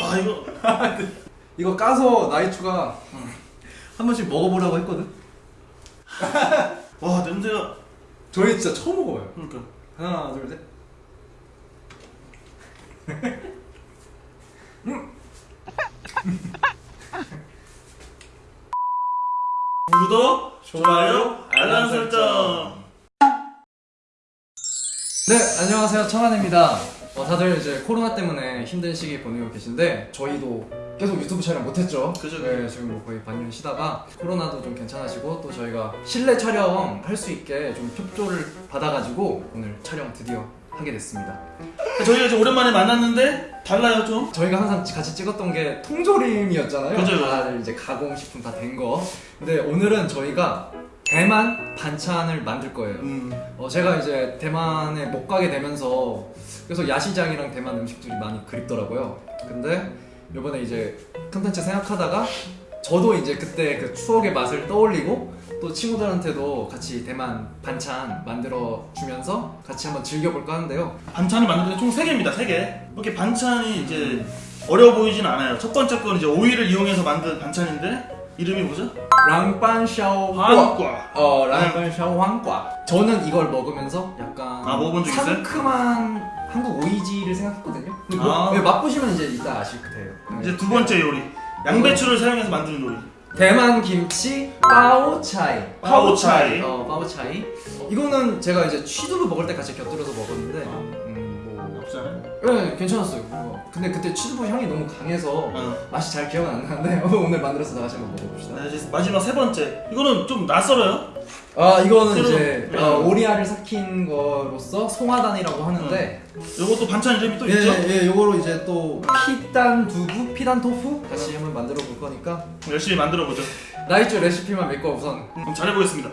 와 이거 이거 까서 나이추가 한 번씩 먹어보라고 했거든. 와 냄새가 저희 진짜 처음 먹어요. 그러니까 하나 둘 셋. 구독 좋아요 알람 설정 네 안녕하세요 청한입니다. 어, 다들 이제 코로나 때문에 힘든 시기 보내고 계신데 저희도 계속 유튜브 촬영 못했죠. 그죠, 네, 지금 뭐 거의 반년 쉬다가 코로나도 좀 괜찮아지고 또 저희가 실내 촬영 할 수 있게 좀 협조를 받아가지고 오늘 촬영 드디어 하게 됐습니다. 저희가 이제 오랜만에 만났는데 달라요 좀 저희가 항상 같이 찍었던 게 통조림이었잖아요. 그죠. 다들 이제 가공식품 다 된 거. 근데 오늘은 저희가 대만 반찬을 만들 거예요. 음. 어, 제가 이제 대만에 못 가게 되면서 그래서 야시장이랑 대만 음식들이 많이 그립더라고요. 근데 이번에 이제 컨텐츠 생각하다가 저도 이제 그때 그 추억의 맛을 떠올리고 또 친구들한테도 같이 대만 반찬 만들어 주면서 같이 한번 즐겨볼까 하는데요. 반찬을 만드는 총 3개입니다 3개 이렇게 반찬이 이제 어려워 보이진 않아요 첫 번째 건 이제 오이를 이용해서 만든 반찬인데 이름이 뭐죠? 랑반샤오 한과 어, 랑반샤오 황과. 저는 이걸 먹으면서 약간 아? 상큼한 한국 오이지를 생각했거든요. 근데 아. 뭐- 네, 맛보시면 이제 이따 아실 거예요. 네. 이제 두 번째 요리 양배추를 사용해서 만드는 요리 대만 김치 파오차이. 파오차이. 어, 파오차이. 어, 이거는 제가 이제 취두부 먹을 때 같이 곁들여서 먹었는데, 음, 뭐, 없잖아요 네, 괜찮았어요. 어, 근데 그때 취두부 향이 너무 강해서 어. 맛이 잘 기억은 안 나는데 오늘 만들어서 다시 한번 먹어봅시다. 네, 이제 마지막 세 번째 이거는 좀 낯설어요 아, 이거는 새로- 이제 네. 어, 오리알을 삭힌 거로서 송화단이라고 하는데, 요것도 반찬 이름이 또 예, 있죠? 예, 요거로 이제 또 피단 두부, 피단 토fu 다시 한번 만들어 볼 거니까 열심히 만들어 보죠 나이츠 레시피만 믿고 우선 그럼 잘해보겠습니다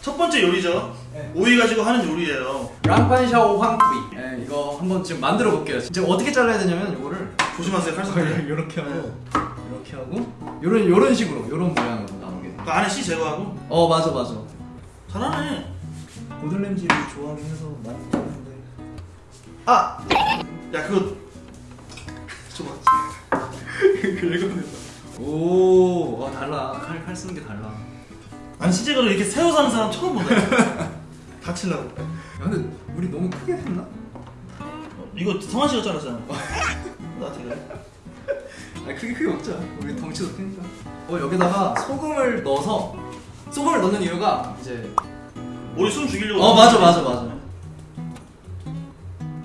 첫 번째 요리죠 네. 오이 가지고 하는 요리예요 랑판샤오 황구이. 예, 이거 한번 지금 만들어 볼게요. 지금 어떻게 잘라야 되냐면 요거를 조심하세요 칼손질 이렇게 하고 이렇게 하고 요런 요런 식으로 요런 모양으로 나오게. 그 안에 씨 제거하고 어 맞아 맞아. 잘하네 고들냄지를 좋아하긴 해서 많이 좋아하는데. 아! 야 그거 줘봐 오, 와 달라. 칼 칼 쓰는 게 달라. 난 시제거를 이렇게 세워서 하는 사람 처음 본다 다칠라고 야, 근데 우리 너무 크게 했나? 어, 이거 성환 씨가 잘랐잖아 나한테 그래 아니 크게 크게 먹자. 우리 덩치도 크니까. 어 여기다가 소금을 넣어서 소금을 넣는 이유가 이제 우리 숨 죽이려고 어 맞아 맞아 맞아.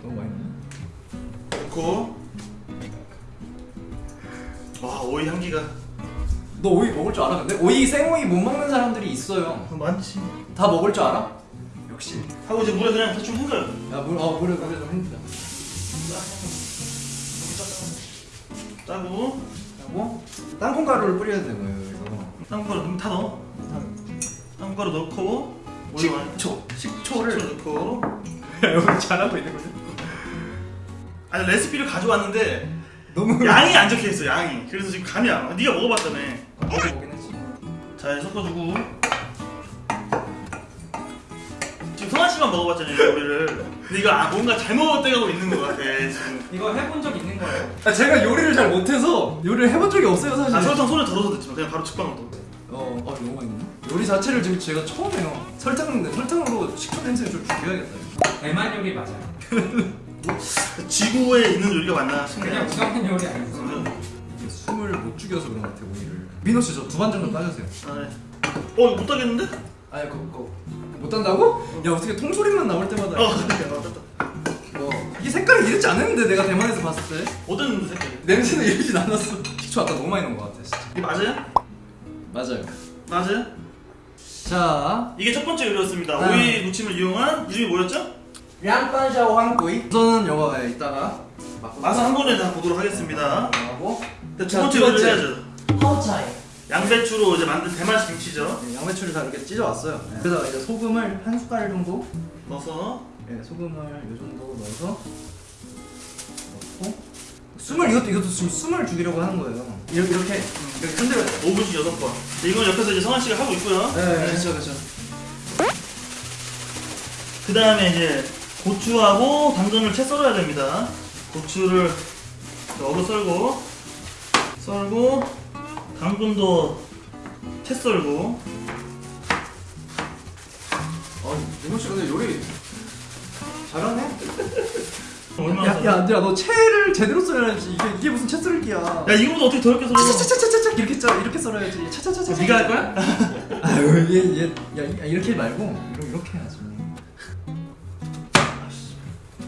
너무 많이. 넣고 와 오이 향기가 너 오이 먹을 줄 알아? 근데 오이 생오이 못 먹는 사람들이 있어요. 많지 다 먹을 줄 알아? 역시. 하고 이제 물에 그냥 대충 헹궈요 야 물, 어 물에 물에 좀 헹구자. 짜고 하고 땅콩 가루를 뿌려야 되고요 여기서. 땅콩가루 다 넣어 땅콩가루 넣고 오이 많이 식초, 식초를 식초를. 넣고 여기 잘하고 있는 거죠? 아니 레시피를 가져왔는데 너무 양이 안 적혀 있어 양이 그래서 지금 감이 안 와. 네가 먹어봤다며 먹어보긴 했지. 잘 섞어주고 씨만 먹어봤잖아요 이 요리를 근데 이거 아, 뭔가 잘못 돼가고 있는 것 같아 지금 이거 해본 적 있는 거예요? 아, 제가 요리를 잘 못해서 요리를 해본 적이 없어요 사실. 아 설탕 손에 덜어서 됐지만 그냥 바로 직방으로 넣어 어, 아 너무 많이 넣네. 요리 자체를 지금 제가 처음 해요. 설탕, 설탕으로 식초 냄새 좀 죽여야겠다. 이거. 대만 요리 맞아요. 지구에 있는 요리가 맞나 그냥 싶네 우성한 요리 아니고. 이게 숨을 못 죽여서 그런 것 같아요 오이를. 민호 씨 저 두 반 정도 따주세요. 아, 네. 어 이거 못 따겠는데? 아니 그거 그거 못 딴다고? 야 어떻게 통조림만 나올 때마다. 어 어, 이게 색깔이 이렇지 않았는데 내가 대만에서 봤을 때 어떤 색깔이? 냄새는 이러진 않았어. 식초 아까 너무 많이 넣은 것 같아 진짜. 이게 맞아요? 맞아요. 맞아요? 자, 이게 첫 번째 요리였습니다 아. 오이 무침을 이용한 이름이 뭐였죠? 량반샤오 황구이. 우선은 이거 예, 이따가 맛 맛을 한 번에 다 보도록 하겠습니다 하고 두 자, 번째 두 요리를. 해야죠 파오차이. 양배추로 이제 만든 대만식 김치죠 네, 양배추를 다 이렇게 찢어왔어요. 네. 그래서 이제 소금을 한 숟갈 정도, 넣어서 네, 소금을 이 정도 넣어서 넣고 숨을 이것도 이것도 지금 숨을 죽이려고 하는 거예요. 이렇게 이렇게 이렇게 흔들어야 돼. 5분씩 6 번 이건 옆에서 이제 성환 씨가 하고 있고요 네, 그렇죠, 그렇죠. 그 다음에 이제 고추하고 당근을 채 썰어야 됩니다 고추를 자, 어묵 썰고 썰고 당근도 채 썰고 아 민호 씨 근데 요리 잘하네. 얼마나 야? 야 안들아 너 채를 제대로 썰어야지. 이게 이게 무슨 채 썰기야. 야 이거보다 어떻게 더럽게 썰어 차차차차차 이렇게 썰 이렇게 썰어야지. 차차차차. 네가 할 거야? 아유 얘얘 야, 이렇게 말고 이렇게 이렇게 해야지.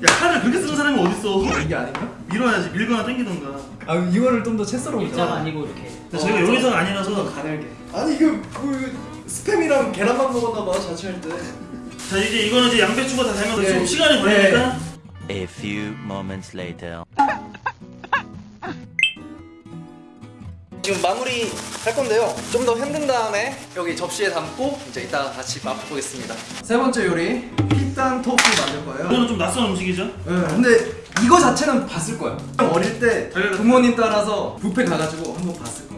야 칼을 그렇게 쓰는 사람이 어딨어 이게 아닌가? 밀어야지 밀거나 당기던가 아 이거를 좀 더 채 썰어 일자가 보자. 아니고 이렇게 근데 저희가 요리사가 아니라서 가늘게 아니 이거 그 스팸이랑 계란만 먹었나 봐 자취할 때. 자 이제 이거는 이제 양배추가 다 되면 네. 좀 시간이 걸리니까 A few moments later. 지금 마무리 할 건데요. 좀더 헹군 다음에 여기 접시에 담고 이제 이따가 같이 맛보겠습니다. 세 번째 요리 피탄 토fu 만들 거예요. 이거는 좀 낯선 음식이죠 네, 근데 이거 자체는 봤을 거야. 형 어릴 때 부모님 따라서 뷔페 가가지고 한번 봤을 거야.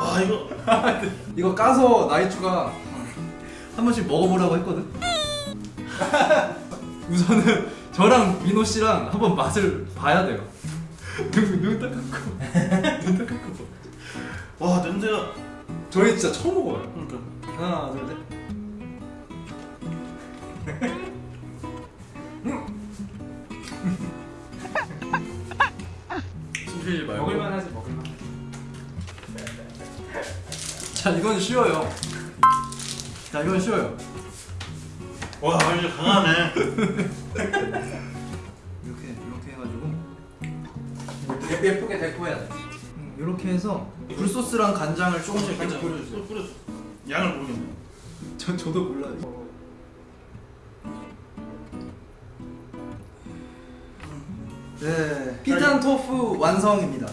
와 이거 이거 까서 나이주가 한 번씩 먹어보라고 했거든. 우선은 저랑 민호 씨랑 한번 맛을 봐야 돼요. 눈, 눈딱 감고 눈딱 감고. 와 냄새가 저희 진짜 처음 먹어요. 그러니까 하나 둘 셋. 숨 쉬지 말고. 먹을만 하지 먹을만 자 이건 쉬워요. 자 이건 쉬워요. 와 이제 강하네 이렇게 이렇게 해가지고 예, 예쁘게 데코해야 돼. 음, 이렇게 해서 굴소스랑 간장을 조금씩 간장 계속 뿌려주세요. 뿌려- 뿌려줘 양을 모르겠네 저 저도 몰라요. 네, 피탄 토fu 완성입니다.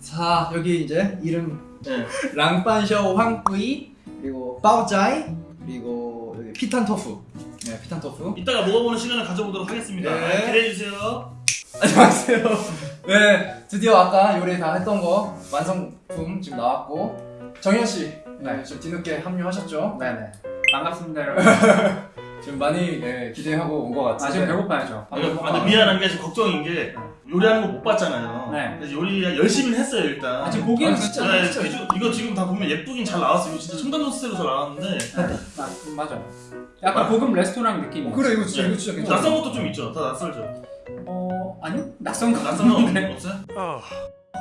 자, 여기 이제 이름 네. 랑반셔 황뿌이 그리고 빠오짜이 그리고 여기 피탄 토fu. 네, 피탄 토fu. 이따가 먹어보는 시간을 가져보도록 하겠습니다 네. 기대해 주세요 안녕하세요. 네, 드디어 아까 요리 다 했던 거 완성품 지금 나왔고 정현 씨, 네, 좀 뒤늦게 합류하셨죠? 네네 반갑습니다 여러분 지금 많이 예, 기대하고 온 것 같은데. 아 지금 배고파야죠 아, 아, 근데 미안한 게 지금 걱정인 게 요리하는 거 못 봤잖아요 네. 그래서 요리 열심히 했어요 일단 아 지금 보기에는 아, 진짜. 네, 진짜. 이거- 이거 지금 다 보면 예쁘긴 잘 나왔어요 이거 진짜 첨단 소스로 잘 나왔는데 아, 음, 맞아요 약간 고급 레스토랑 느낌이 어, 그래 이거 진짜 이거 진짜 괜찮아. 낯선 것도 좀 있죠 다 낯설죠 어 아니요 낯선 거 낯선 거 없는데 없- 없어요?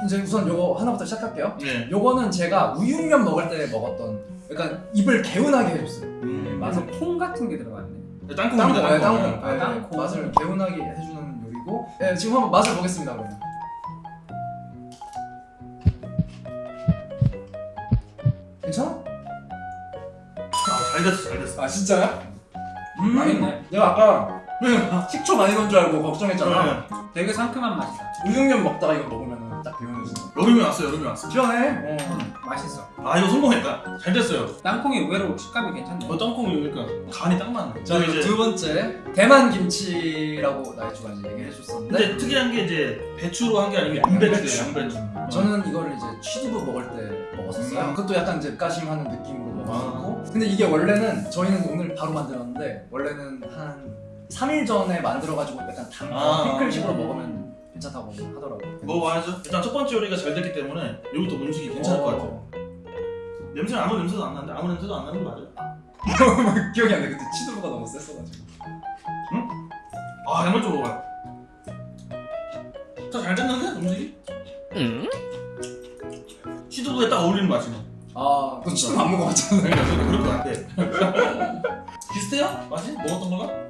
이제 우선 요거 하나부터 시작할게요. 네 요거는 제가 우육면 먹을 때 먹었던 약간 입을 개운하게 해줬어요. 음, 맞아 콩 같은 게 들어갔네 네, 땅콩입니다 땅콩, 네, 땅콩 땅콩. 아, 네, 땅콩. 맛을 개운하게 해주는 요리고. 네, 지금 한번 맛을 보겠습니다 그러면. 괜찮아? 아, 잘 됐어 잘 됐어 아 진짜야? 음 맛있네 내가 아까 식초 많이 넣은 줄 알고 걱정했잖아. 네. 되게 상큼한 맛이다 우육면 먹다가 이거 먹으면 딱 개운해져. 여름이 왔어 여름이 왔어 시원해. 음, 맛있어 아 이거 성공했다 잘 됐어요 땅콩이 의외로 식감이 괜찮네 어 땅콩이 그러니까 간이 딱 맞네 자 이제 두 번째 대만 김치라고 나이주가 이제 얘기해 줬었는데 근데 특이한 게 이제 배추로 한 게 아니고 양배추예요 양배추 어. 저는 이거를 이제 취두부 먹을 때 먹었었어요. 음. 그것도 약간 이제 가심하는 느낌으로 먹었고. 근데 이게 원래는 저희는 오늘 바로 만들었는데 원래는 한 3일 전에 만들어가지고 약간 담 아. 피클식으로 먹으면 괜찮다고 하더라고요. 먹어봐야죠 일단 첫 번째 요리가 잘 됐기 때문에 여기부터 음식이 괜찮을 것 같아요 냄새는 아무 냄새도 안 나는데 아무 냄새도 안 나는 거 맞아요? 기억이 안 나. 그때 취두부가 너무 셌어가지고. 아 양말 좀 먹어봐요 자잘 됐는데 음식이? 시두부에 딱 어울리는 맛이네 아, 너 취두부 안 먹어봤잖아. 그러니까 그럴 것 같아 비슷해요? 맛이? 먹었던 거랑?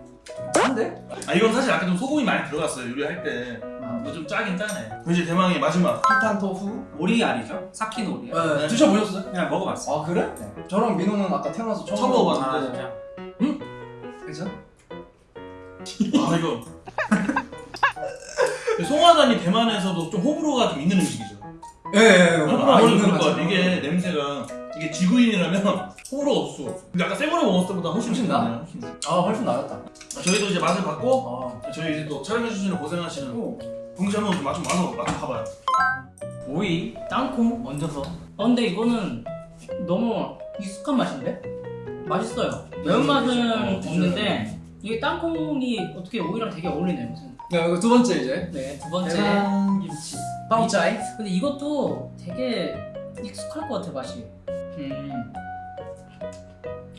짠데? 아 이건 사실 아까 좀 소금이 많이 들어갔어요 요리할 때 이거 좀 짜긴 짜네 이제 대망의 마지막 피탄 토fu. 오리 알이죠? 삭힌 오리알 네, 네. 드셔보셨어요? 그냥 먹어봤어 아 그래? 저랑 민호는 아까 태어나서 처음, 처음 먹어봤는데. 아 진짜 괜찮아? 아 이거 송화단이 대만에서도 좀 호불호가 좀 있는 음식이죠 예, 예, 예. 아무래도 그럴 것 같아 이게 냄새가 이게 지구인이라면 호불호가 없 을 수가 없어 근데 아까 생으로 먹었을 때보다 훨씬 훨씬 나? 훨씬 나. 아 훨씬 나았다. 저희도 이제 맛을 봤고 아. 저희 이제 또 촬영해주시는 고생하시는 동시 한번 맛좀 맛을 맛좀 봐봐요 오이, 땅콩 얹어서. 어, 근데 이거는 너무 익숙한 맛인데? 맛있어요. 매운맛은 어. 없는데 이게 땅콩이 어떻게 오이랑 되게 어울리네요. 무슨 네, 이거 두 번째 이제 네, 두 번째. 김치 파우차이. 근데 이것도 되게 익숙할 것 같아 맛이. 음.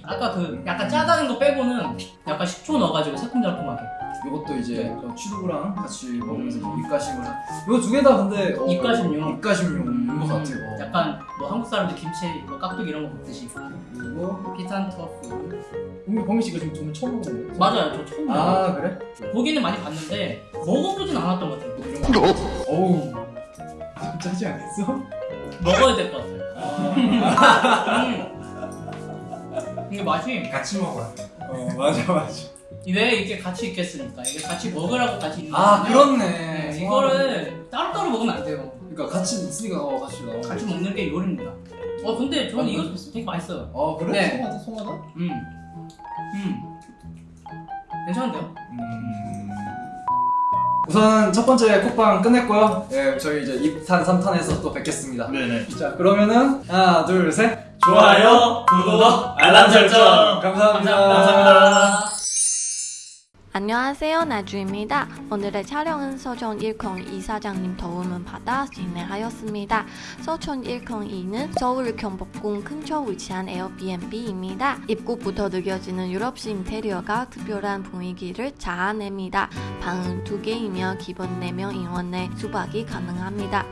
아까 그 약간 짜다는 거 빼고는 약간 식초 넣어가지고 새콤달콤하게. 이것도 이제 저 취두부랑 같이 먹으면서 좀 입가심을. 한- 이거 두 개 다 근데 어, 입가심용. 입가심용인 것 같아요. 어. 약간 뭐 한국 사람들 김치, 뭐 깍두기 이런 거 먹듯이. 그리고 피탄 토fu. 우리 범희 씨가 지금 두분 처음 먹는 거예요? 맞아요, 저 처음 먹어요. 아 그래? 보기는 많이 봤는데 먹어보진 않았던 것 같아요. 어우 좀 짜지 않겠어? 먹어야 될 것 같아요. 음. 이게 맛이 같이 먹어야 어 맞아 맞아. 왜 이렇게 같이 있겠습니까? 이게 같이 먹으라고 같이 있는 아. 그렇네. 네, 이거를 따로따로 먹으면 안 돼요. 그러니까 같이 있으니까 어 같이 나와. 같이 먹는 게 요리입니다. 어 근데 저는 이거 되게 맛있어요. 어 그래? 네. 송하다 송하다. 음, 음, 괜찮은데요? 음. 우선 첫 번째 쿡방 끝냈고요. 예, 저희 이제 2탄, 3탄에서 또 뵙겠습니다. 네네. 자, 그러면은 하나, 둘, 셋. 좋아요, 구독, 알람 설정. 감사합니다. 감사합니다. 안녕하세요 나주입니다. 오늘의 촬영은 서촌 102 사장님 도움을 받아 진행하였습니다. 서촌 102는 서울 경복궁 근처 위치한 에어비앤비입니다. 입구부터 느껴지는 유럽식 인테리어가 특별한 분위기를 자아냅니다. 방은 두 개이며 기본 4명 인원 내 숙박이 가능합니다.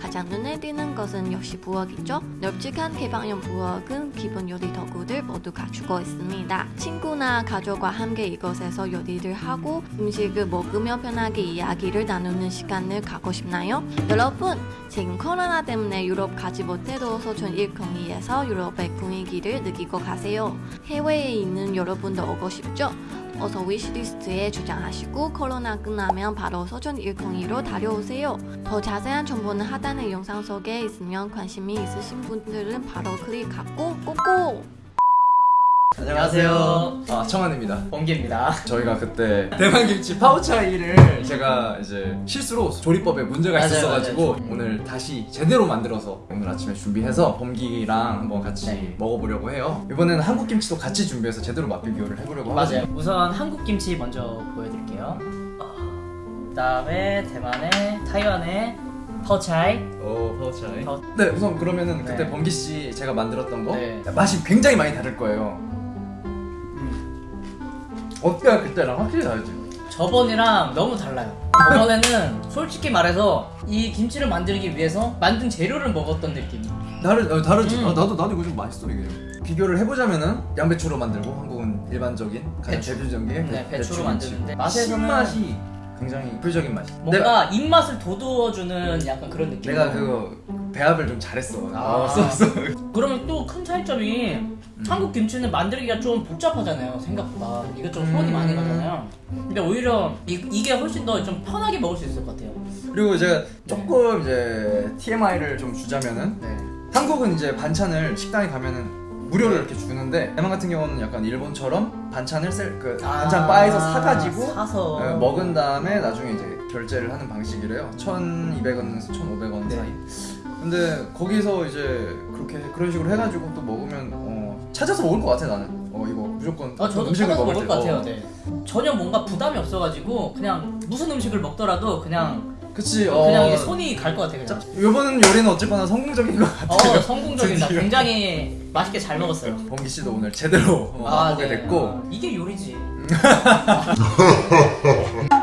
가장 눈에 띄는 것은 역시 부엌이죠. 널찍한 개방형 부엌은 기본 요리 도구들 모두 갖추고 있습니다. 친구나 가족과 함께 이곳에서 요리를 하고 음식을 먹으며 편하게 이야기를 나누는 시간을 갖고 싶나요? 여러분, 지금 코로나 때문에 유럽 가지 못해도 서촌 102에서 유럽의 분위기를 느끼고 가세요. 해외에 있는 여러분도 오고 싶죠? 어서 위시리스트에 저장하시고 코로나 끝나면 바로 서촌 102로 달려오세요. 더 자세한 정보는 하단의 영상 속에 있으면 관심이 있으신 분들은 바로 클릭하고 꼭꼭! 안녕하세요. 아, 청한입니다. 번개입니다. 저희가 그때 대만 김치 파우차이를 제가 이제 실수로 조리법에 문제가 맞아요, 있었어가지고 맞아요. 오늘 다시 제대로 만들어서 오늘 아침에 준비해서 범기랑 한번 같이 네. 먹어보려고 해요. 이번에는 한국 김치도 같이 준비해서 제대로 맛 비 교를 해보려고 맞아요. 우선 한국 김치 먼저 보여드릴게요. 그다음에 대만의 타이완의 파오차이. 오 파우차이. 파우- 네 우선 그러면은 그때 네. 범기 씨 제가 만들었던 거 네. 맛이 굉장히 많이 다를 거예요. 어때요 그때랑 확실히 다르지? 저번이랑 너무 달라요. 저번에는 솔직히 말해서 이 김치를 만들기 위해서 만든 재료를 먹었던 느낌. 다르 어, 다르지. 음. 아, 나도 나도 이거 좀 맛있어 이게. 비교를 해보자면은 양배추로 만들고 한국은 일반적인 가장 배추. 대표적인 게 네, 배추로 배추 만드는데. 맛에서는 신맛이 굉장히 대표적인 맛이. 뭔가 입맛을 돋우어주는 약간 그런 느낌. 내가, 내가 그 배합을 좀 잘했어. 아. 어, 써서. 그러면 또 큰 차이점이 음. 한국 김치는 만들기가 좀 복잡하잖아요 생각보다 이것저것 손이 음. 많이 가잖아요 근데 오히려 이, 이게 훨씬 더 좀 편하게 먹을 수 있을 것 같아요 그리고 제가 조금 이제 TMI를 좀 주자면은 네. 한국은 이제 반찬을 식당에 가면은 무료로 이렇게 주는데 대만 같은 경우는 약간 일본처럼 반찬을 셀, 그 반찬 바에서 사가지고 아, 사서 어, 먹은 다음에 나중에 이제 결제를 하는 방식이래요. 1,200원에서 1,500원 네. 사이. 근데 거기서 이제 그렇게 그런 식으로 해가지고 또 먹으면 어, 찾아서 먹을 것 같아 나는. 어 이거 무조건 아 저도 음식을 먹을 먹을 때, 것 같아요 어. 네. 전혀 뭔가 부담이 없어가지고 그냥 무슨 음식을 먹더라도 그냥 그치. 그냥 어, 이제 손이 갈 것 같아요 그냥 이번 요리는 어쨌거나 성공적인 것 같아. 어 성공적이다. 굉장히 맛있게 잘 먹었어요 범기 씨도 오늘 제대로 어, 아, 먹게 네. 됐고 아, 이게 요리지